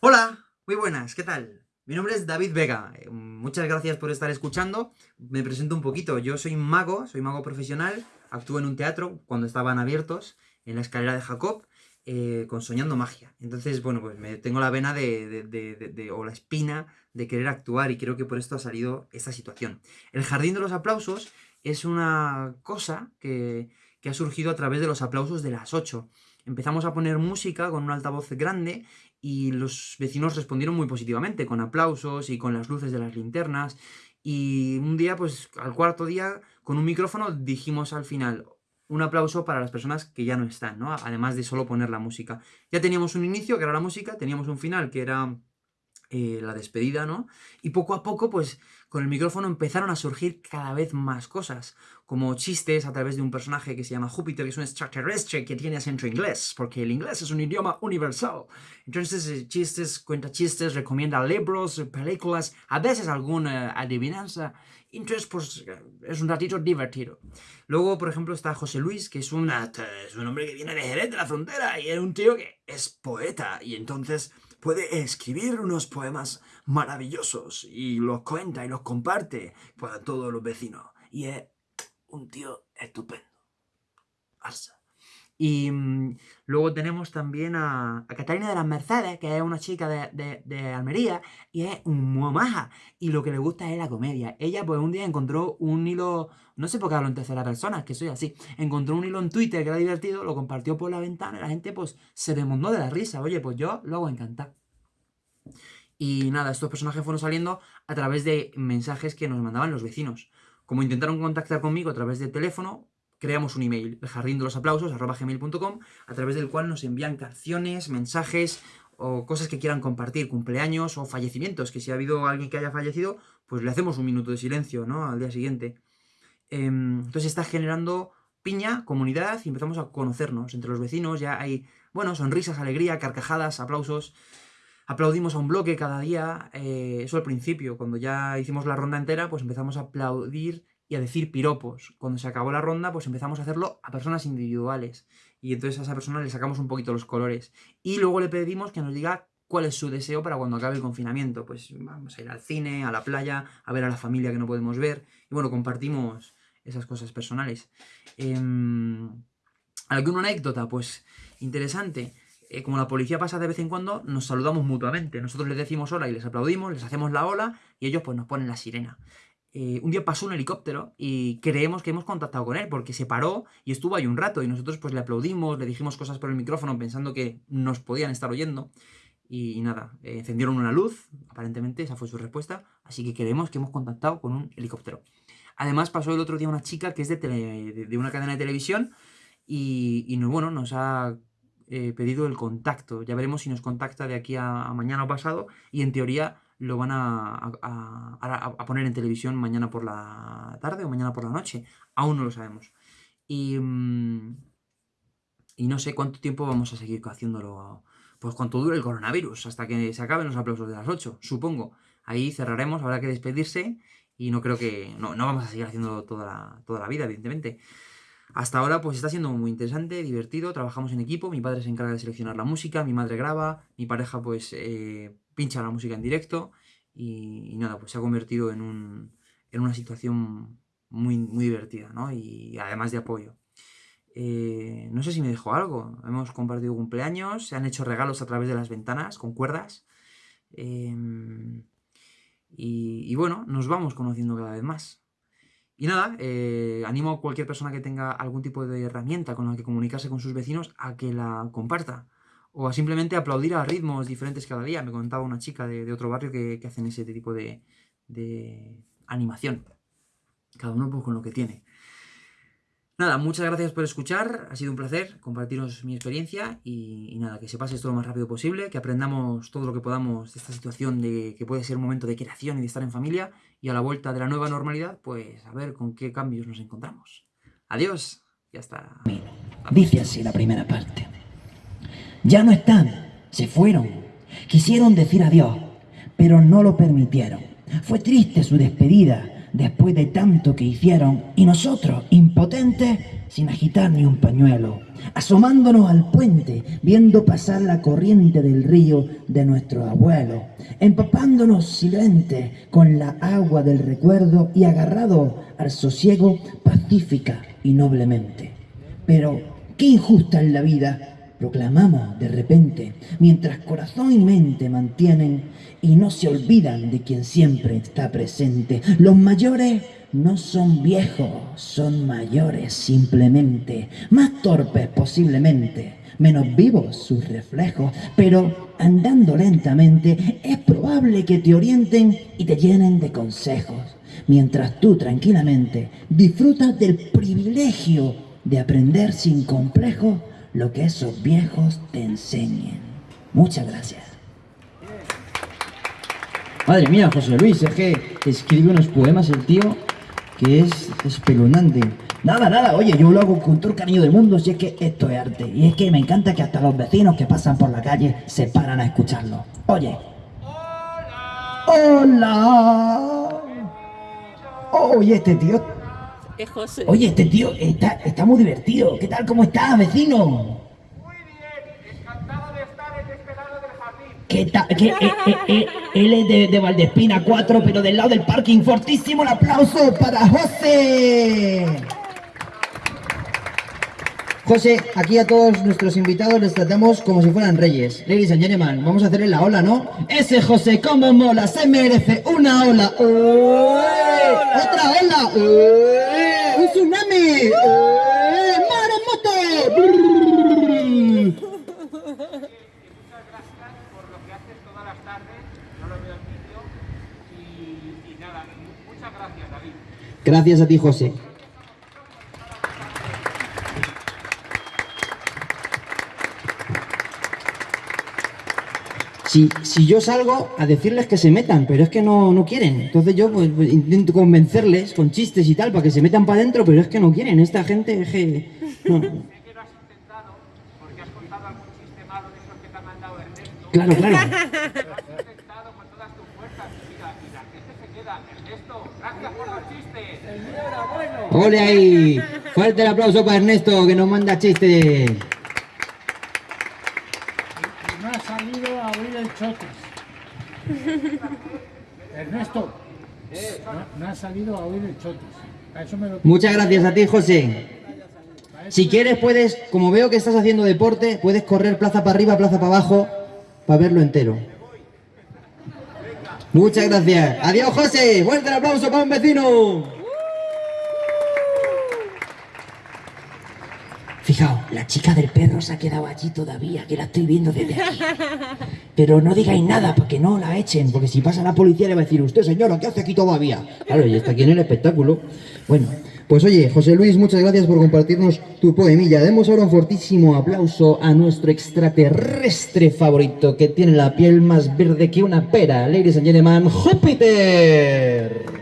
Hola, muy buenas, ¿qué tal? Mi nombre es David Vega, eh, muchas gracias por estar escuchando. Me presento un poquito, yo soy mago, soy mago profesional, actúo en un teatro cuando estaban abiertos, en la escalera de Jacob, eh, con Soñando Magia. Entonces, bueno, pues me tengo la vena de, o la espina de querer actuar y creo que por esto ha salido esta situación. El Jardín de los Aplausos es una cosa que, que ha surgido a través de los aplausos de las 8 empezamos a poner música con un altavoz grande y los vecinos respondieron muy positivamente, con aplausos y con las luces de las linternas. Y un día, pues al cuarto día, con un micrófono dijimos al final un aplauso para las personas que ya no están, ¿no? Además de solo poner la música. Ya teníamos un inicio, que era la música, teníamos un final, que era eh, la despedida, ¿no? Y poco a poco, pues, con el micrófono empezaron a surgir cada vez más cosas, como chistes a través de un personaje que se llama Júpiter, que es un extraterrestre que tiene acento inglés, porque el inglés es un idioma universal. Entonces, eh, chistes, cuenta chistes, recomienda libros, películas, a veces alguna adivinanza. Entonces, pues, es un ratito divertido. Luego, por ejemplo, está José Luis, que es, una, es un hombre que viene de Jerez, de la frontera, y es un tío que es poeta, y entonces puede escribir unos poemas maravillosos y los cuenta y los comparte para todos los vecinos. Y es un tío estupendo. Arsa. Y mm, luego tenemos también a, Catalina de las Mercedes, que es una chica de, Almería, y es muy maja. Y lo que le gusta es la comedia. Ella, pues, un día encontró un hilo, no sé por qué hablo en tercera persona, que soy así, encontró un hilo en Twitter que era divertido, lo compartió por la ventana y la gente, pues, se desmondó de la risa. Oye, pues yo lo hago encantado. Y nada, estos personajes fueron saliendo a través de mensajes que nos mandaban los vecinos. Como intentaron contactar conmigo a través de teléfono, creamos un email, el jardín de los aplausos, arroba gmail.com, a través del cual nos envían canciones, mensajes o cosas que quieran compartir, cumpleaños o fallecimientos, que si ha habido alguien que haya fallecido, pues le hacemos un minuto de silencio, ¿no? Al día siguiente. Em, entonces está generando piña, comunidad, y empezamos a conocernos entre los vecinos, ya hay, bueno, sonrisas, alegría, carcajadas, aplausos, aplaudimos a un bloque cada día, eh, eso al principio, cuando ya hicimos la ronda entera, pues empezamos a aplaudir y a decir piropos. Cuando se acabó la ronda, pues empezamos a hacerlo a personas individuales. Y entonces a esa persona le sacamos un poquito los colores. Y luego le pedimos que nos diga cuál es su deseo para cuando acabe el confinamiento. Pues vamos a ir al cine, a la playa, a ver a la familia que no podemos ver. Y bueno, compartimos esas cosas personales. Eh, ¿Alguna anécdota? Pues interesante. Eh, como la policía pasa de vez en cuando, nos saludamos mutuamente. Nosotros les decimos hola y les aplaudimos, les hacemos la ola y ellos pues nos ponen la sirena. Eh, un día pasó un helicóptero y creemos que hemos contactado con él porque se paró y estuvo ahí un rato y nosotros pues le aplaudimos, le dijimos cosas por el micrófono pensando que nos podían estar oyendo y, nada, eh, encendieron una luz, aparentemente esa fue su respuesta, así que creemos que hemos contactado con un helicóptero. Además pasó el otro día una chica que es de, una cadena de televisión y, y bueno, nos ha eh, pedido el contacto. Ya veremos si nos contacta de aquí a, mañana o pasado y en teoría lo van a, poner en televisión mañana por la tarde o mañana por la noche. Aún no lo sabemos. Y, mm, y no sé cuánto tiempo vamos a seguir haciéndolo. Pues cuánto dure el coronavirus, hasta que se acaben los aplausos de las 8, supongo. Ahí cerraremos, habrá que despedirse y no creo que... No, no vamos a seguir haciendo toda toda la vida, evidentemente. Hasta ahora pues está siendo muy interesante, divertido, trabajamos en equipo, mi padre se encarga de seleccionar la música, mi madre graba, mi pareja pues eh, pincha la música en directo y, nada, pues se ha convertido en, un, en una situación muy, muy divertida, ¿no? Y además de apoyo. Eh, no sé si me dejó algo, hemos compartido cumpleaños, se han hecho regalos a través de las ventanas con cuerdas em, y, y bueno, nos vamos conociendo cada vez más. Y nada, eh, animo a cualquier persona que tenga algún tipo de herramienta con la que comunicarse con sus vecinos a que la comparta. O a simplemente aplaudir a ritmos diferentes cada día. Me contaba una chica de, otro barrio que, hacen ese tipo de, de animación. Cada uno pues, con lo que tiene. Nada, muchas gracias por escuchar, ha sido un placer compartiros mi experiencia y, nada, que se pase esto lo más rápido posible, que aprendamos todo lo que podamos de esta situación de que puede ser un momento de creación y de estar en familia y a la vuelta de la nueva normalidad, pues a ver con qué cambios nos encontramos. Adiós y hasta... Dice así la primera parte. Ya no están, se fueron, quisieron decir adiós, pero no lo permitieron. Fue triste su despedida, después de tanto que hicieron, y nosotros, impotentes, sin agitar ni un pañuelo. asomándonos al puente, viendo pasar la corriente del río de nuestro abuelo, empapándonos silente con la agua del recuerdo y agarrado al sosiego pacífica y noblemente. Pero, qué injusta es la vida, proclamamos de repente, mientras corazón y mente mantienen y no se olvidan de quien siempre está presente. Los mayores no son viejos, son mayores simplemente, más torpes posiblemente, menos vivos sus reflejos, pero andando lentamente es probable que te orienten y te llenen de consejos, mientras tú tranquilamente disfrutas del privilegio de aprender sin complejo lo que esos viejos te enseñen. Muchas gracias. Madre mía, José Luis, es que escribe unos poemas el tío que es espeluznante. Nada, nada, oye, yo lo hago con todo el cariño del mundo, si es que esto es arte. Y es que me encanta que hasta los vecinos que pasan por la calle se paran a escucharlo. Oye. ¡Hola! ¡Hola! Oye, este tío... Es José. Oye, este tío está, está muy divertido. ¿Qué tal? ¿Cómo estás, vecino? Muy bien, encantado de estar en este lado del jardín. ¿Qué tal? Eh, eh, eh, él es de, de Valdespina 4, pero del lado del parking. Fortísimo el aplauso para José. José, aquí a todos nuestros invitados les tratamos como si fueran reyes. Ladies and gentlemen, vamos a hacerle la ola, ¿no? Ese José, cómo mola, se merece una ola. ¡Ué! ¡Otra ola! ¡Ué! ¡Un tsunami! ¡Ué! ¡Maremoto! Muchas gracias por lo que haces todas las tardes, no lo veo en vídeo. Y, y nada, muchas gracias, David. Gracias a ti, José. Si, si yo salgo a decirles que se metan, pero es que no, no quieren. Entonces yo pues, pues, intento convencerles con chistes y tal para que se metan para adentro, pero es que no quieren. Esta gente es que... no. Sé que lo has intentado porque has contado algún chiste malo de esos que te ha mandado Ernesto. Claro, claro. Lo has intentado con todas tus fuerzas. Mira, y la gente se queda. Ernesto, gracias por los chistes. ¡Ole ahí! Fuerte el aplauso para Ernesto que nos manda chistes. No ha salido a abrir el chotes. Ernesto, no, no ha salido a oír el eso me lo Muchas gracias a ti, José. Si quieres, puedes, como veo que estás haciendo deporte, puedes correr plaza para arriba, plaza para abajo, para verlo entero. Muchas gracias. Adiós, José. Fuerte el aplauso para un vecino. Fijaos, la chica del perro se ha quedado allí todavía, que la estoy viendo desde aquí. Pero no digáis nada para que no la echen, porque si pasa la policía le va a decir, usted señora, ¿qué hace aquí todavía? Claro, y está aquí en el espectáculo. Bueno, pues oye, José Luis, muchas gracias por compartirnos tu poemilla. Demos ahora un fortísimo aplauso a nuestro extraterrestre favorito, que tiene la piel más verde que una pera. Ladies and gentlemen, Júpiter.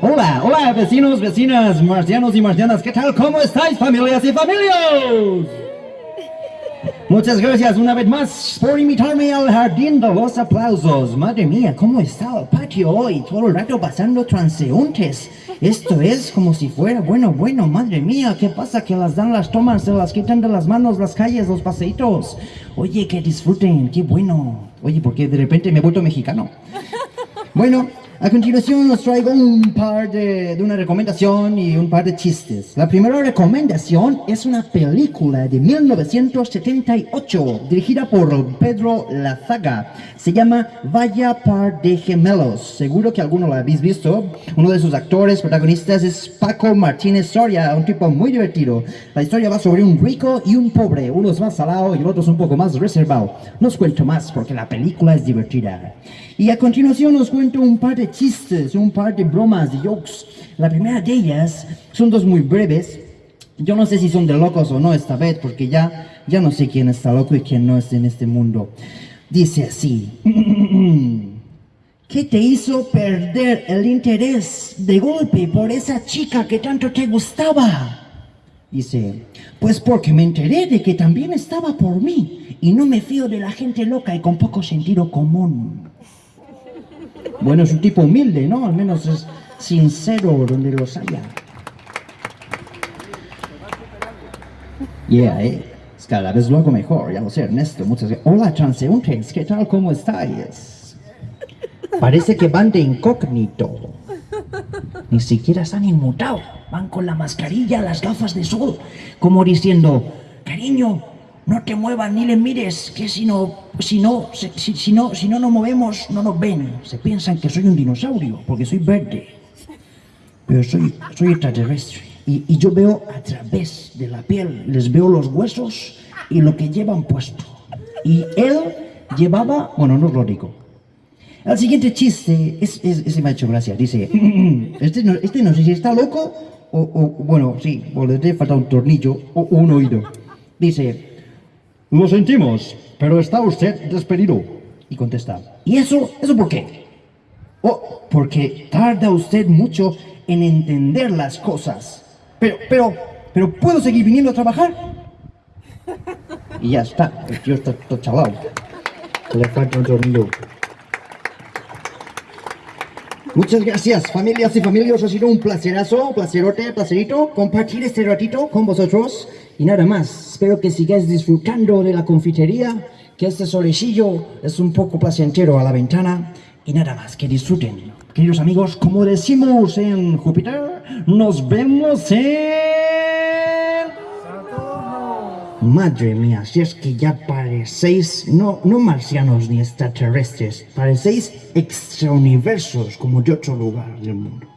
Hola, hola vecinos, vecinas, marcianos y marcianas, ¿qué tal? ¿Cómo estáis familias y familias? Muchas gracias una vez más por invitarme al jardín de los aplausos. Madre mía, ¿cómo está el patio hoy? Todo el rato pasando transeúntes. Esto es como si fuera, bueno, bueno, madre mía, ¿qué pasa? Que las dan las tomas, se las quitan de las manos, las calles, los paseitos. Oye, que disfruten, qué bueno. Oye, porque de repente me he vuelto mexicano. Bueno, a continuación os traigo un par de, de una recomendación y un par de chistes. La primera recomendación es una película de 1978 dirigida por Pedro Lazaga. Se llama Vaya par de gemelos. Seguro que alguno la habéis visto. Uno de sus actores protagonistas es Paco Martínez Soria, un tipo muy divertido. La historia va sobre un rico y un pobre. Uno es más salado y el otro es un poco más reservado. No os cuento más porque la película es divertida. Y a continuación os cuento un par de chistes, un par de bromas, de jokes. La primera de ellas son dos muy breves. Yo no sé si son de locos o no esta vez, porque ya, ya no sé quién está loco y quién no es en este mundo. Dice así. ¿Qué te hizo perder el interés de golpe por esa chica que tanto te gustaba? Dice, pues porque me enteré de que también estaba por mí Y no me fío de la gente loca y con poco sentido común. Bueno, es un tipo humilde, ¿no? Al menos es sincero donde los haya. Yeah, eh. Cada vez lo hago mejor, ya lo sé, Ernesto. Muchas gracias. Hola, transeúntes, ¿qué tal? ¿Cómo estáis? Parece que van de incógnito. Ni siquiera se han inmutado. Van con la mascarilla, las gafas de sol, como diciendo, cariño, no te muevas ni le mires, que si no, si no, si, no, si no nos movemos, no nos ven. Se piensan que soy un dinosaurio, porque soy verde. Pero soy, soy extraterrestre. Y, yo veo a través de la piel, les veo los huesos y lo que llevan puesto. Y él llevaba, bueno, no os lo digo. El siguiente chiste, es, es, ese me ha hecho gracia, dice, este no, este no sé si está loco o, bueno, sí, o le falta un tornillo o un oído. Dice, Lo sentimos, pero está usted despedido. y contesta, ¿y eso, eso por qué? Oh, porque tarda usted mucho en entender las cosas. Pero, pero, pero, ¿puedo seguir viniendo a trabajar? Y ya está, el tío está todo chalado. Le falta un tornillo. Muchas gracias, familias y familias. Ha sido un placerazo, placerote, placerito compartir este ratito con vosotros. Y nada más, espero que sigáis disfrutando de la confitería, que este solecillo es un poco placentero a la ventana. Y nada más, que disfruten. Queridos amigos, Como decimos en Júpiter, nos vemos en... Madre mía, si es que ya parecéis, no, no marcianos ni extraterrestres, parecéis extrauniversos como de otro lugar del mundo.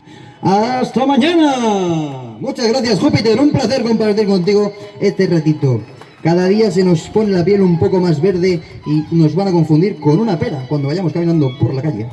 ¡Hasta mañana! Muchas gracias, Júpiter. Un placer compartir contigo este ratito. Cada día se nos pone la piel un poco más verde y nos van a confundir con una pera cuando vayamos caminando por la calle.